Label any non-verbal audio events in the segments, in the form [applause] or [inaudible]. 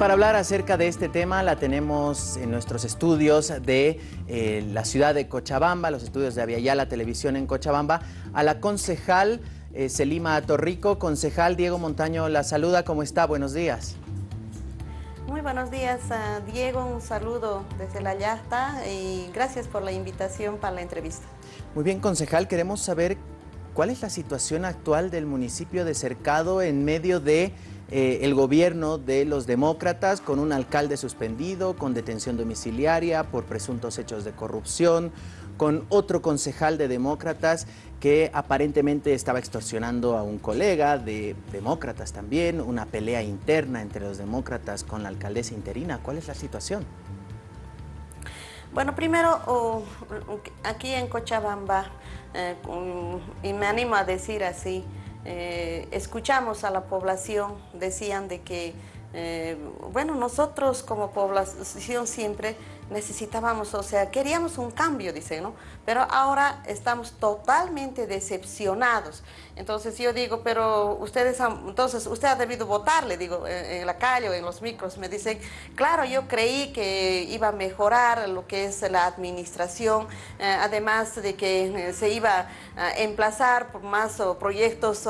para hablar acerca de este tema la tenemos en nuestros estudios de eh, la ciudad de Cochabamba, los estudios de Aviala Televisión en Cochabamba, a la concejal eh, Selima Torrico. Concejal Diego Montaño la saluda, ¿cómo está? Buenos días. Muy buenos días, Diego. Un saludo desde la Yasta y gracias por la invitación para la entrevista. Muy bien, concejal, queremos saber cuál es la situación actual del municipio de Cercado en medio de eh, el gobierno de los demócratas con un alcalde suspendido, con detención domiciliaria por presuntos hechos de corrupción, con otro concejal de demócratas que aparentemente estaba extorsionando a un colega de demócratas también, una pelea interna entre los demócratas con la alcaldesa interina. ¿Cuál es la situación? Bueno, primero, aquí en Cochabamba, eh, y me animo a decir así, eh, escuchamos a la población, decían de que, eh, bueno, nosotros como población siempre necesitábamos, o sea, queríamos un cambio, dicen, ¿no? Pero ahora estamos totalmente decepcionados. Entonces yo digo, pero ustedes han, entonces usted ha debido votar, le digo, en, la calle o en los micros, me dicen, claro, yo creí que iba a mejorar lo que es la administración, eh, además de que eh, se iba a emplazar por más proyectos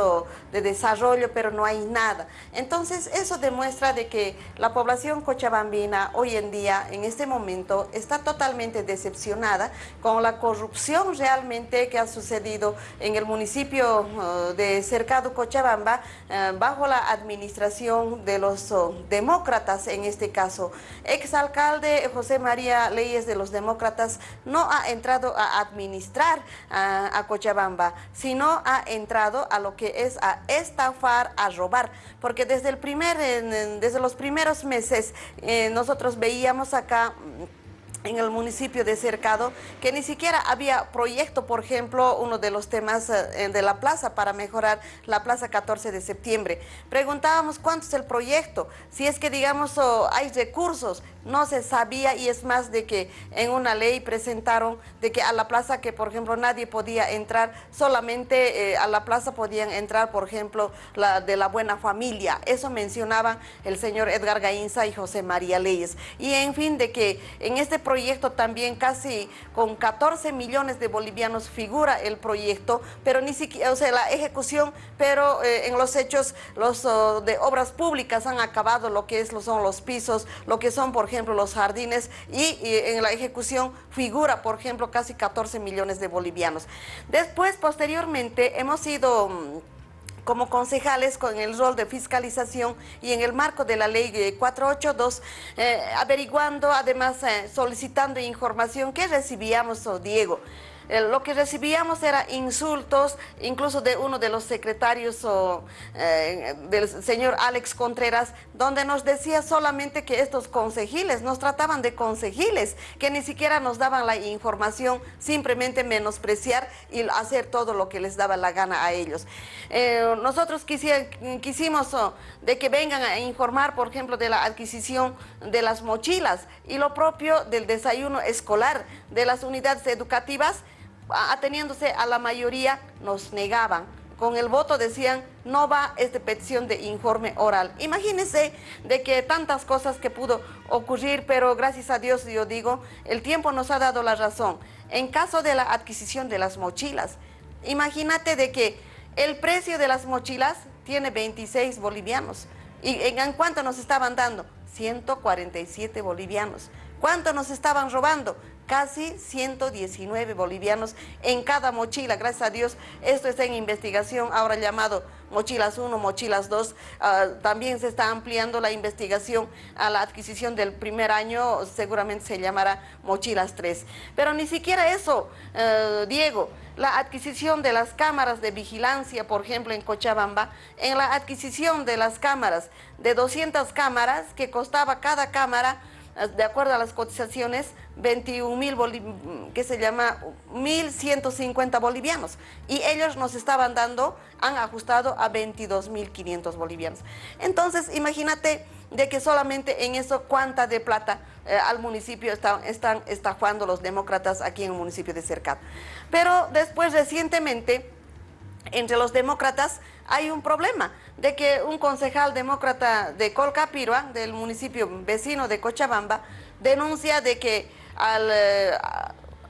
de desarrollo, pero no hay nada. Entonces eso demuestra de que la población cochabambina hoy en día, en este momento, está totalmente decepcionada con la corrupción realmente que ha sucedido en el municipio uh, de Cercado Cochabamba uh, bajo la administración de los uh, demócratas en este caso. Exalcalde José María Leyes de los demócratas no ha entrado a administrar a Cochabamba, sino ha entrado a lo que es a estafar, a robar, porque desde, el primer, desde los primeros meses eh, nosotros veíamos acá en el municipio de Cercado, que ni siquiera había proyecto, por ejemplo, uno de los temas eh, de la plaza para mejorar la plaza 14 de septiembre. Preguntábamos cuánto es el proyecto, si es que digamos hay recursos, no se sabía y es más de que en una ley presentaron de que a la plaza que por ejemplo nadie podía entrar, solamente eh, a la plaza podían entrar por ejemplo la de la buena familia, eso mencionaban el señor Edgar Gainza y José María Leyes. Y en fin de que en este proyecto también casi con 14 millones de bolivianos figura el proyecto, pero ni siquiera, o sea, la ejecución, pero eh, en los hechos los oh, de obras públicas han acabado lo que es, lo son los pisos, lo que son, por ejemplo, los jardines y, en la ejecución figura, por ejemplo, casi 14 millones de bolivianos. Después, posteriormente, hemos ido mm, como concejales con el rol de fiscalización y en el marco de la ley 482, eh, averiguando, además eh, solicitando información que recibíamos, oh, Diego. Eh, lo que recibíamos era insultos, incluso de uno de los secretarios o, eh, del señor Alex Contreras, donde nos decía solamente que estos consejiles, nos trataban de consejiles, que ni siquiera nos daban la información, simplemente menospreciar y hacer todo lo que les daba la gana a ellos. Eh, nosotros quisimos oh, de que vengan a informar, por ejemplo, de la adquisición de las mochilas y lo propio del desayuno escolar de las unidades educativas, ateniéndose a la mayoría, nos negaban. Con el voto decían, no va esta petición de informe oral. Imagínense de que tantas cosas que pudo ocurrir, pero gracias a Dios, yo digo, el tiempo nos ha dado la razón. En caso de la adquisición de las mochilas, imagínate de que el precio de las mochilas tiene 26 bolivianos. ¿Y en cuánto nos estaban dando? 147 bolivianos. ¿Cuánto nos estaban robando? casi 119 bolivianos en cada mochila. Gracias a Dios, esto está en investigación, ahora llamado Mochilas 1, Mochilas 2. Ah, también se está ampliando la investigación a la adquisición del primer año, seguramente se llamará Mochilas 3. Pero ni siquiera eso, eh, Diego, la adquisición de las cámaras de vigilancia, por ejemplo, en Cochabamba, en la adquisición de las cámaras, de 200 cámaras, que costaba cada cámara de acuerdo a las cotizaciones, 21 mil, que se llama 1.150 bolivianos. Y ellos nos estaban dando, han ajustado a 22.500 bolivianos. Entonces, imagínate de que solamente en eso cuánta de plata eh, al municipio están, estafando los demócratas aquí en el municipio de Cercado. Pero después, recientemente, entre los demócratas hay un problema de que un concejal demócrata de Colcapirua, del municipio vecino de Cochabamba, denuncia de que al, eh,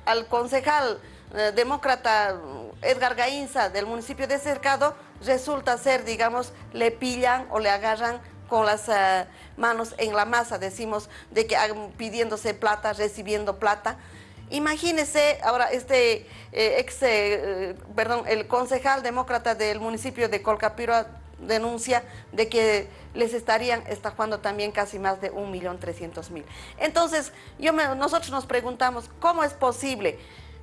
al concejal eh, demócrata Edgar Gainza del municipio de Cercado resulta ser, digamos, le pillan o le agarran con las eh, manos en la masa, decimos, de que pidiéndose plata, recibiendo plata. Imagínese ahora este ex, perdón, el concejal demócrata del municipio de Colcapiro denuncia de que les estarían estafando también casi más de 1.300.000. Entonces, yo nosotros nos preguntamos, ¿cómo es posible?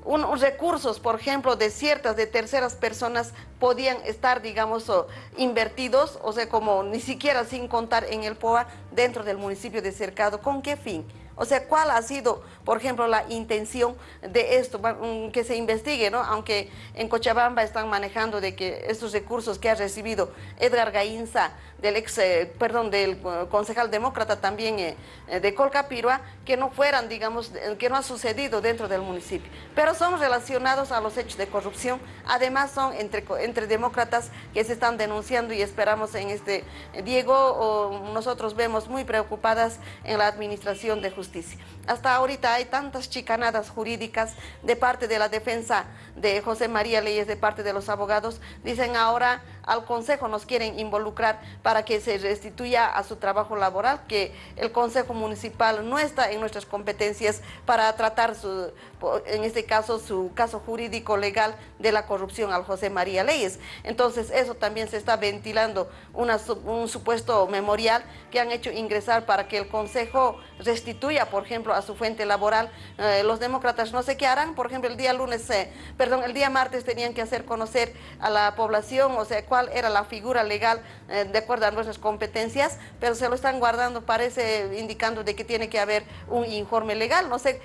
unos recursos, por ejemplo, de ciertas, de terceras personas podían estar, digamos, invertidos, o sea, como ni siquiera sin contar en el POA dentro del municipio de Cercado. ¿Con qué fin? O sea, ¿cuál ha sido, por ejemplo, la intención de esto? Mm, que se investigue, ¿no? Aunque en Cochabamba están manejando de que estos recursos que ha recibido Edgar Gainza, del ex, eh, perdón, del eh, concejal demócrata también eh, de Colcapirua, que no fueran, digamos, que no ha sucedido dentro del municipio. Pero son relacionados a los hechos de corrupción, además son entre, entre demócratas que se están denunciando y esperamos en este, Diego, o nosotros vemos muy preocupadas en la administración de justicia hasta ahorita hay tantas chicanadas jurídicas de parte de la defensa de José María Leyes, de parte de los abogados. Dicen ahora al Consejo nos quieren involucrar para que se restituya a su trabajo laboral, que el Consejo Municipal no está en nuestras competencias para tratar, su, en este caso, su caso jurídico legal de la corrupción al José María Leyes. Entonces, eso también se está ventilando un supuesto memorial que han hecho ingresar para que el Consejo restituya, por ejemplo, a su fuente laboral. Eh, los demócratas no sé qué harán, por ejemplo, el día lunes, eh, perdón, el día martes tenían que hacer conocer a la población, o sea, era la figura legal eh, de acuerdo a nuestras competencias, pero se lo están guardando, parece indicando de que tiene que haber un informe legal, no sé,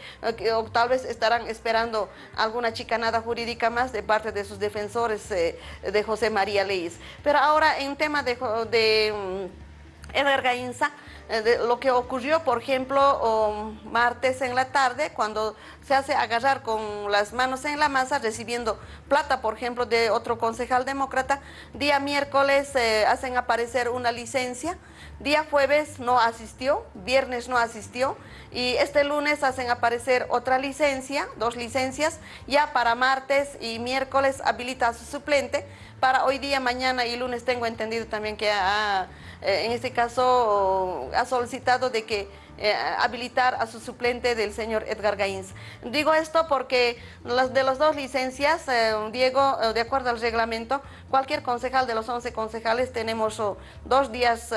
o tal vez estarán esperando alguna chicanada jurídica más de parte de sus defensores eh, de José María Leyes. Pero ahora en tema de, de mm, Eder Gainza, eh, lo que ocurrió, por ejemplo, martes en la tarde, cuando se hace agarrar con las manos en la masa, recibiendo plata, por ejemplo, de otro concejal demócrata. Día miércoles eh, hacen aparecer una licencia, día jueves no asistió, viernes no asistió, y este lunes hacen aparecer otra licencia, dos licencias, ya para martes y miércoles habilita a su suplente, para hoy día, mañana y lunes tengo entendido también que ha, eh, en este caso ha solicitado de que eh, habilitar a su suplente del señor Edgar Gaínz. Digo esto porque las de las dos licencias, eh, Diego, de acuerdo al reglamento, cualquier concejal de los 11 concejales tenemos oh, dos días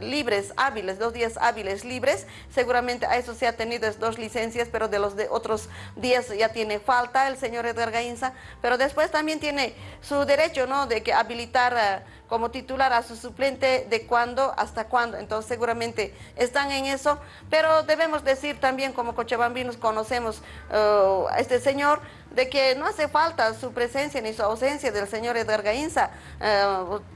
libres, hábiles, dos días hábiles libres. Seguramente a eso se ha tenido dos licencias, pero de los de otros días ya tiene falta el señor Edgar Gainza, pero después también tiene su derecho, ¿no?, de que habilitar eh, como titular a su suplente de cuándo hasta cuándo. Entonces seguramente están en eso, pero debemos decir también como cochabambinos conocemos eh, a este señor, de que no hace falta su presencia ni su ausencia del señor Edgar Gainza, eh,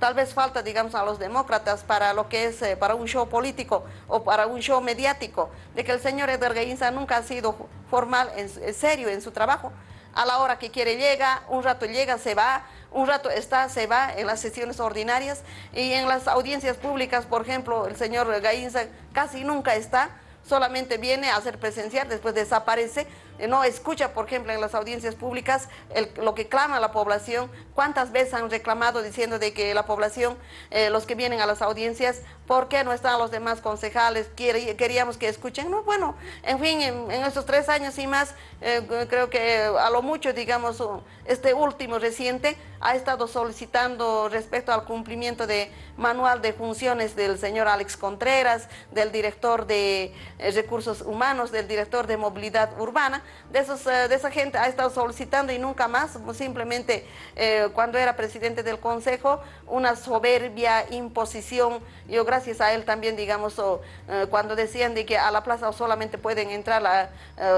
tal vez falta, digamos, a los demócratas para lo que es, para un show político o para un show mediático, de que el señor Edgar Gainza nunca ha sido formal, en, serio en su trabajo, a la hora que quiere llega, un rato llega, se va, un rato está, se va en las sesiones ordinarias y en las audiencias públicas, por ejemplo, el señor Gainza casi nunca está, solamente viene a hacer presenciar, después desaparece, eh, no escucha, por ejemplo, en las audiencias públicas lo que clama la población, cuántas veces han reclamado diciendo de que la población, eh, los que vienen a las audiencias, ¿por qué no están los demás concejales? Queríamos que escuchen, no, bueno, en fin, en, estos tres años y más, eh, creo que a lo mucho, digamos, este último reciente ha estado solicitando respecto al cumplimiento de manual de funciones del señor Alex Contreras, del director de recursos humanos, del director de movilidad urbana, de, esos, eh, de esa gente ha estado solicitando y nunca más, simplemente eh, cuando era presidente del Consejo, una soberbia imposición, yo gracias a él también, digamos, eh, cuando decían de que a la plaza solamente pueden entrar la,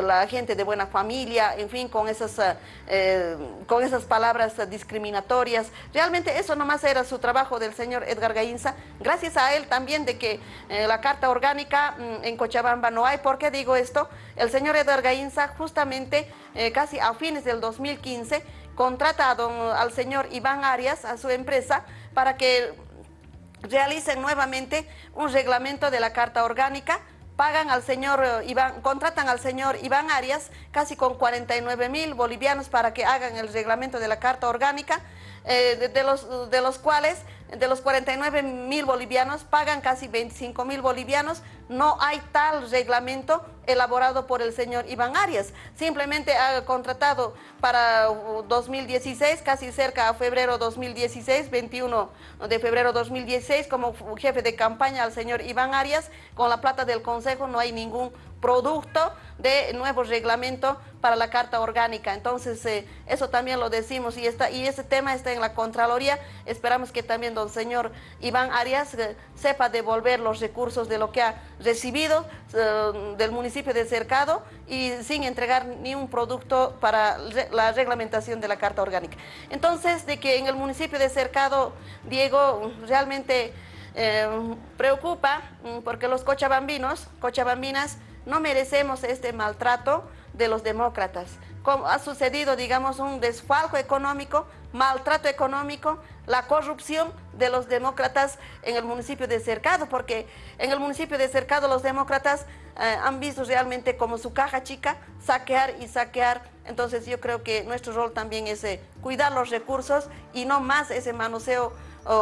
la gente de buena familia, en fin, con esas, con esas palabras discriminatorias, realmente eso nomás era su trabajo del señor Edgar Gainza, gracias a él también de que la carta orgánica mm, en Cochabamba no hay, ¿por qué digo esto? El señor Edgar Gainza justamente eh, casi a fines del 2015 contrata al señor Iván Arias, a su empresa, para que realicen nuevamente un reglamento de la Carta Orgánica pagan al señor eh, Iván, contratan al señor Iván Arias casi con 49 mil bolivianos para que hagan el reglamento de la Carta Orgánica, eh, de, los, de los cuales de los 49 mil bolivianos pagan casi 25 mil bolivianos, no hay tal reglamento elaborado por el señor Iván Arias. Simplemente ha contratado para 2016, casi cerca a febrero 2016, 21 de febrero 2016, como jefe de campaña al señor Iván Arias. Con la plata del Consejo no hay ningún producto de nuevo reglamento para la Carta Orgánica. Entonces, eh, eso también lo decimos y, está, y ese tema está en la Contraloría. Esperamos que también don señor Iván Arias eh, sepa devolver los recursos de lo que ha recibido eh, del municipio de Cercado y sin entregar ni un producto para la reglamentación de la Carta Orgánica. Entonces, de que en el municipio de Cercado, Diego, realmente preocupa mm, porque los cochabambinos, cochabambinas, no merecemos este maltrato de los demócratas. Como ha sucedido, digamos, un desfalco económico, maltrato económico, la corrupción de los demócratas en el municipio de Cercado, porque en el municipio de Cercado los demócratas eh, han visto realmente como su caja chica saquear y saquear. Entonces yo creo que nuestro rol también es eh, cuidar los recursos y no más ese manoseo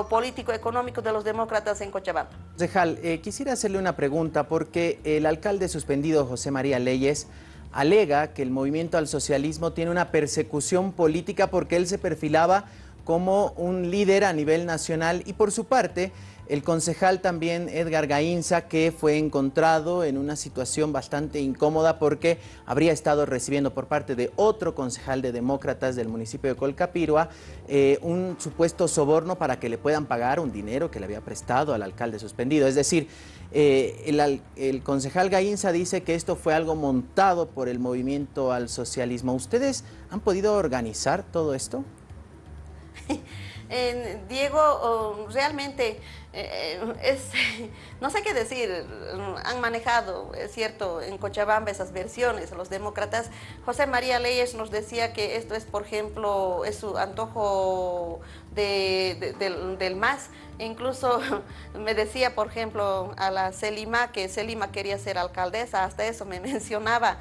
político-económico de los demócratas en Cochabamba. Concejal, eh, quisiera hacerle una pregunta porque el alcalde suspendido José María Leyes alega que el movimiento al socialismo tiene una persecución política porque él se perfilaba como un líder a nivel nacional y por su parte el concejal también Edgar Gainza que fue encontrado en una situación bastante incómoda porque habría estado recibiendo por parte de otro concejal de demócratas del municipio de Colcapirua eh, un supuesto soborno para que le puedan pagar un dinero que le había prestado al alcalde suspendido. Es decir, eh, el, el concejal Gainza dice que esto fue algo montado por el movimiento al socialismo. ¿Ustedes han podido organizar todo esto? [laughs] Diego, realmente eh, [laughs] no sé qué decir, han manejado, es cierto, en Cochabamba esas versiones, los demócratas. José María Leyes nos decía que esto es, por ejemplo, es su antojo del, del MAS, Incluso [laughs] me decía, por ejemplo, a la Selima, que Selima quería ser alcaldesa, hasta eso me [laughs] mencionaba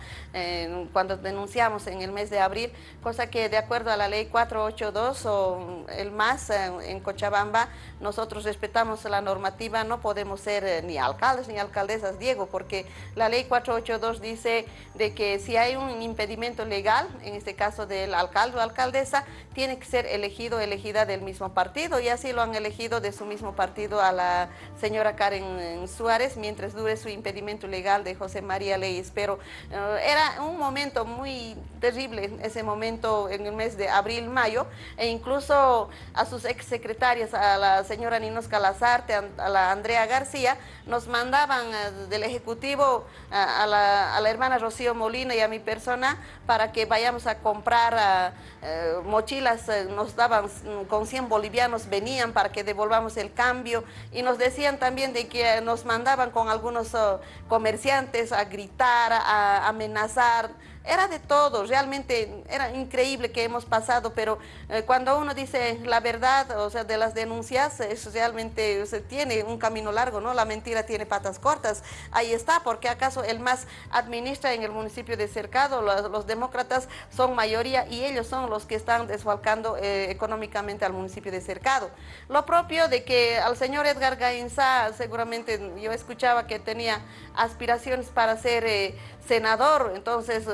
cuando denunciamos en el mes de abril, cosa que de acuerdo a la ley 482 o el MAS eh, en Cochabamba, nosotros respetamos la normativa, no podemos ser eh, ni alcaldes ni alcaldesas, Diego, porque la ley 482 dice de que si hay un impedimento legal, en este caso del alcalde o alcaldesa, tiene que ser elegido elegida del mismo partido y así lo han elegido de su mismo partido a la señora Karen Suárez mientras dure su impedimento legal de José María Leyes. Pero eh, era un momento muy terrible ese momento en el mes de abril-mayo e incluso a sus exsecretarias, a la señora Ninos A la Andrea García, nos mandaban eh, del Ejecutivo a, la, hermana Rocío Molina y a mi persona para que vayamos a comprar eh, mochilas, nos daban con 100 bolivianos, venían para que devolvamos el cambio y nos decían también de que nos mandaban con algunos oh, comerciantes a gritar, a amenazar, era de todo, realmente era increíble que hemos pasado, pero eh, cuando uno dice la verdad, o sea, de las denuncias, eso realmente se tiene un camino largo, ¿no? La mentira tiene patas cortas. Ahí está, porque acaso el más administra en el municipio de Cercado, los, demócratas son mayoría y ellos son los que están desfalcando eh, económicamente al municipio de Cercado. Lo propio de que al señor Edgar Gainza, seguramente yo escuchaba que tenía aspiraciones para ser eh, senador, entonces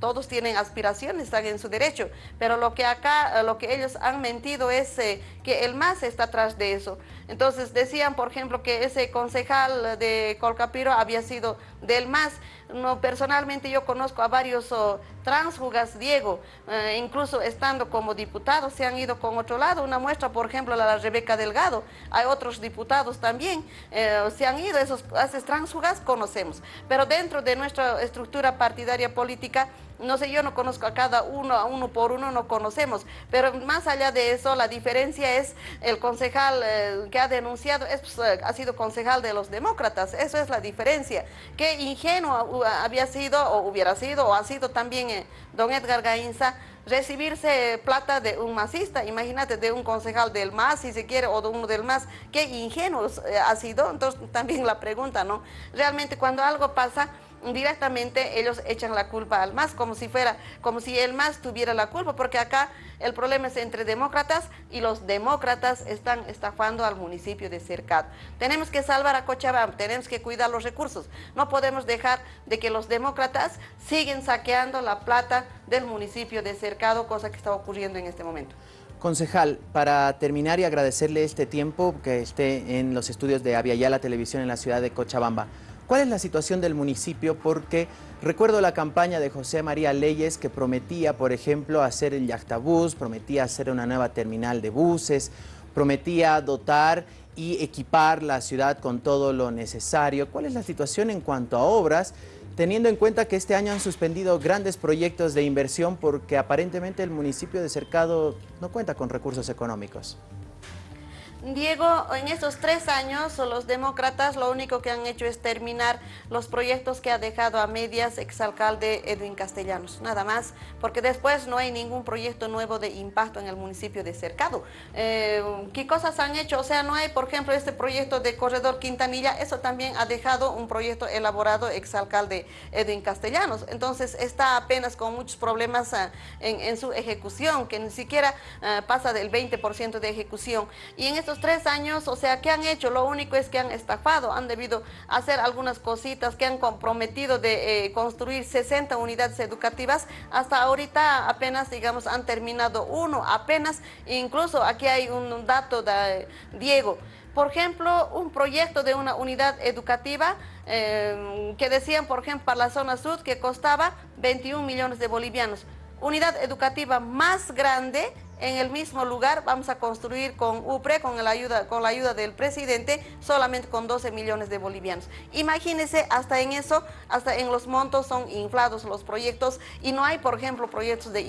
todos tienen aspiraciones, están en su derecho, pero lo que acá, eh, lo que ellos han mentido es eh, que el MAS está atrás de eso. Entonces decían, por ejemplo, que ese concejal de Colcapiro había sido del MAS. No, personalmente yo conozco a varios oh, transfugas, Diego, eh, incluso estando como diputados, se han ido con otro lado. Una muestra, por ejemplo, la Rebeca Delgado. Hay otros diputados también, se han ido, esos, esos transfugas conocemos. Pero dentro de nuestra estructura partidaria política, no sé, yo no conozco a cada uno, a uno por uno no conocemos, pero más allá de eso, la diferencia es el concejal eh, que ha denunciado, es, pues, eh, ha sido concejal de los demócratas, eso es la diferencia. Qué ingenuo había sido, o hubiera sido, o ha sido también eh, don Edgar Gainza, recibirse plata de un masista, imagínate, de un concejal del MAS, si se quiere, o de uno del MAS, qué ingenuo ha sido, entonces también la pregunta, ¿no? Realmente cuando algo pasa, directamente ellos echan la culpa al MAS, como si fuera, como si el MAS tuviera la culpa, porque acá el problema es entre demócratas y los demócratas están estafando al municipio de Cercado. Tenemos que salvar a Cochabamba, tenemos que cuidar los recursos. No podemos dejar de que los demócratas siguen saqueando la plata del municipio de Cercado, cosa que está ocurriendo en este momento. Concejal, para terminar y agradecerle este tiempo que esté en los estudios de Aviala Televisión en la ciudad de Cochabamba. ¿Cuál es la situación del municipio? Porque recuerdo la campaña de José María Leyes que prometía, por ejemplo, hacer el yachtabús, prometía hacer una nueva terminal de buses, prometía dotar y equipar la ciudad con todo lo necesario. ¿Cuál es la situación en cuanto a obras? Teniendo en cuenta que este año han suspendido grandes proyectos de inversión porque aparentemente el municipio de Cercado no cuenta con recursos económicos. Diego, en estos tres años los demócratas lo único que han hecho es terminar los proyectos que ha dejado a medias exalcalde Edwin Castellanos, nada más, porque después no hay ningún proyecto nuevo de impacto en el municipio de Cercado. Eh, ¿Qué cosas han hecho? O sea, no hay, por ejemplo, este proyecto de Corredor Quintanilla, eso también ha dejado un proyecto elaborado exalcalde Edwin Castellanos. Entonces está apenas con muchos problemas ah, en, su ejecución, que ni siquiera ah, pasa del 20% de ejecución. Y en estos tres años, o sea, ¿qué han hecho? Lo único es que han estafado, han debido hacer algunas cositas que han comprometido de eh, construir 60 unidades educativas. Hasta ahorita apenas, digamos, han terminado uno, apenas, incluso aquí hay un dato de Diego. Por ejemplo, un proyecto de una unidad educativa eh, que decían, por ejemplo, para la zona sur que costaba 21 millones de bolivianos. Unidad educativa más grande en el mismo lugar vamos a construir con UPRE, con la ayuda, con la ayuda del presidente, solamente con 12 millones de bolivianos. Imagínense, hasta en eso, hasta en los montos son inflados los proyectos y no hay, por ejemplo, proyectos de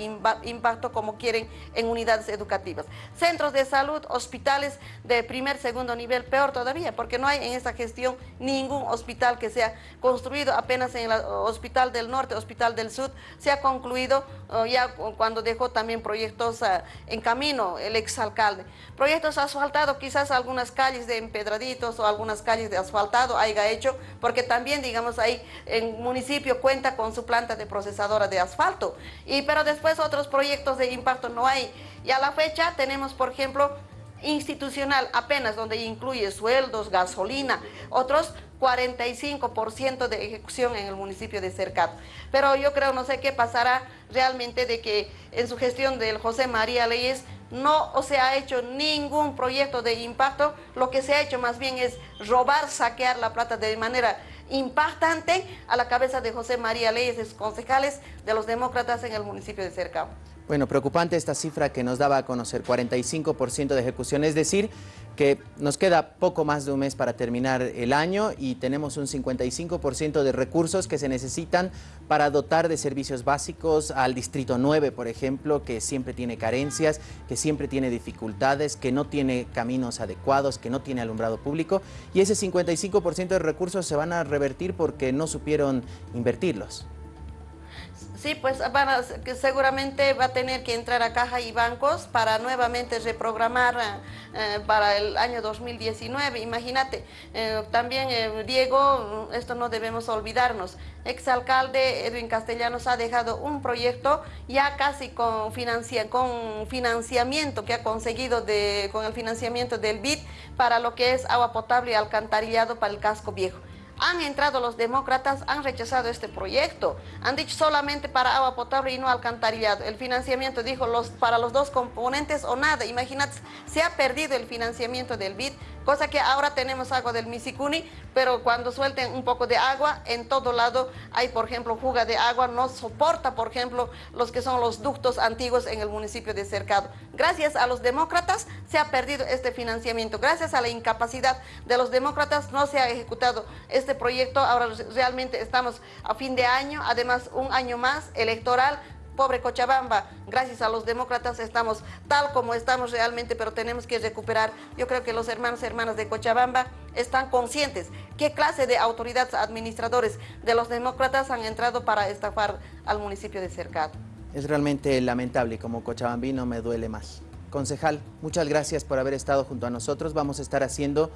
impacto como quieren en unidades educativas. Centros de salud, hospitales de primer, segundo nivel, peor todavía, porque no hay en esta gestión ningún hospital que sea construido, apenas en el Hospital del Norte, Hospital del Sur, se ha concluido oh, ya cuando dejó también proyectos ah, en camino el exalcalde. Proyectos asfaltados, quizás algunas calles de empedraditos o algunas calles de asfaltado haya hecho, porque también, digamos, ahí el municipio cuenta con su planta de procesadora de asfalto. Y, pero después otros proyectos de impacto no hay. Y a la fecha tenemos, por ejemplo, institucional apenas donde incluye sueldos, gasolina, otros 45% de ejecución en el municipio de Cercato. Pero yo creo, no sé qué pasará realmente de que en su gestión del José María Leyes no se ha hecho ningún proyecto de impacto, lo que se ha hecho más bien es robar, saquear la plata de manera impactante a la cabeza de José María Leyes, concejales de los demócratas en el municipio de Cercado. Bueno, preocupante esta cifra que nos daba a conocer, 45% de ejecución, es decir, que nos queda poco más de un mes para terminar el año y tenemos un 55% de recursos que se necesitan para dotar de servicios básicos al Distrito 9, por ejemplo, que siempre tiene carencias, que siempre tiene dificultades, que no tiene caminos adecuados, que no tiene alumbrado público y ese 55% de recursos se van a revertir porque no supieron invertirlos. Sí, pues seguramente va a tener que entrar a caja y bancos para nuevamente reprogramar eh, para el año 2019. Imagínate, eh, también eh, Diego, esto no debemos olvidarnos, exalcalde Edwin Castellanos ha dejado un proyecto ya casi con, con financiamiento que ha conseguido de, con el financiamiento del BID para lo que es agua potable y alcantarillado para el casco viejo han entrado los demócratas, han rechazado este proyecto. Han dicho solamente para agua potable y no alcantarillado. El financiamiento dijo los, para los dos componentes o nada. Imagínate, se ha perdido el financiamiento del BID cosa que ahora tenemos agua del Misicuni, pero cuando suelten un poco de agua, en todo lado hay, por ejemplo, fuga de agua, no soporta, por ejemplo, los que son los ductos antiguos en el municipio de Cercado. Gracias a los demócratas se ha perdido este financiamiento, gracias a la incapacidad de los demócratas no se ha ejecutado este proyecto, ahora realmente estamos a fin de año, además un año más electoral, pobre Cochabamba, gracias a los demócratas estamos tal como estamos realmente, pero tenemos que recuperar. Yo creo que los hermanos y hermanas de Cochabamba están conscientes qué clase de autoridades administradores de los demócratas han entrado para estafar al municipio de Cercado. Es realmente lamentable como cochabambino me duele más. Concejal, muchas gracias por haber estado junto a nosotros. Vamos a estar haciendo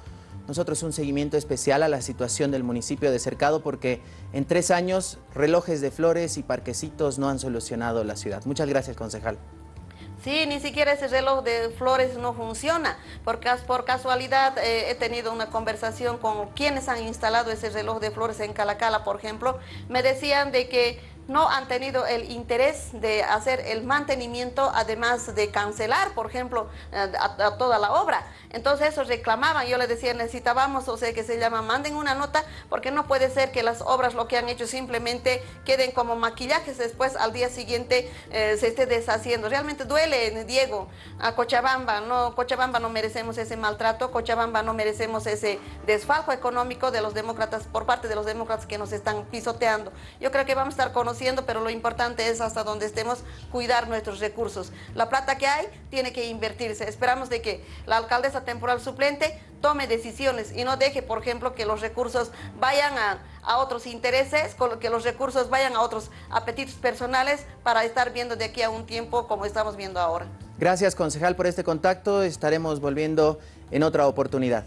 nosotros un seguimiento especial a la situación del municipio de Cercado porque en tres años relojes de flores y parquecitos no han solucionado la ciudad. Muchas gracias, concejal. Sí, ni siquiera ese reloj de flores no funciona, porque por casualidad eh, he tenido una conversación con quienes han instalado ese reloj de flores en Calacala, por ejemplo, me decían de que no han tenido el interés de hacer el mantenimiento, además de cancelar, por ejemplo, eh, toda la obra. Entonces eso reclamaban, yo les decía, necesitábamos, o sea, que se llama, manden una nota, porque no puede ser que las obras lo que han hecho simplemente queden como maquillajes, después al día siguiente eh, se esté deshaciendo. Realmente duele, Diego, a Cochabamba, no, Cochabamba no merecemos ese maltrato, Cochabamba no merecemos ese desfalco económico de los demócratas, por parte de los demócratas que nos están pisoteando. Yo creo que vamos a estar pero lo importante es hasta donde estemos cuidar nuestros recursos. La plata que hay tiene que invertirse. Esperamos de que la alcaldesa temporal suplente tome decisiones y no deje, por ejemplo, que los recursos vayan a, a otros intereses, que los recursos vayan a otros apetitos personales para estar viendo de aquí a un tiempo como estamos viendo ahora. Gracias, concejal, por este contacto. Estaremos volviendo en otra oportunidad.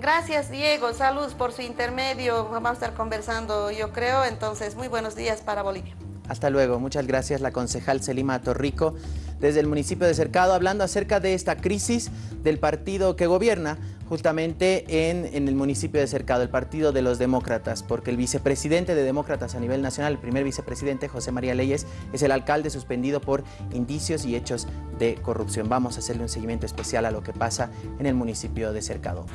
Gracias, Diego. Saludos por su intermedio. Vamos a estar conversando, yo creo. Entonces, muy buenos días para Bolivia. Hasta luego. Muchas gracias, la concejal Selima Torrico, desde el municipio de Cercado, hablando acerca de esta crisis del partido que gobierna justamente en, el municipio de Cercado, el Partido de los Demócratas, porque el vicepresidente de Demócratas a nivel nacional, el primer vicepresidente, José María Leyes, es el alcalde suspendido por indicios y hechos de corrupción. Vamos a hacerle un seguimiento especial a lo que pasa en el municipio de Cercado.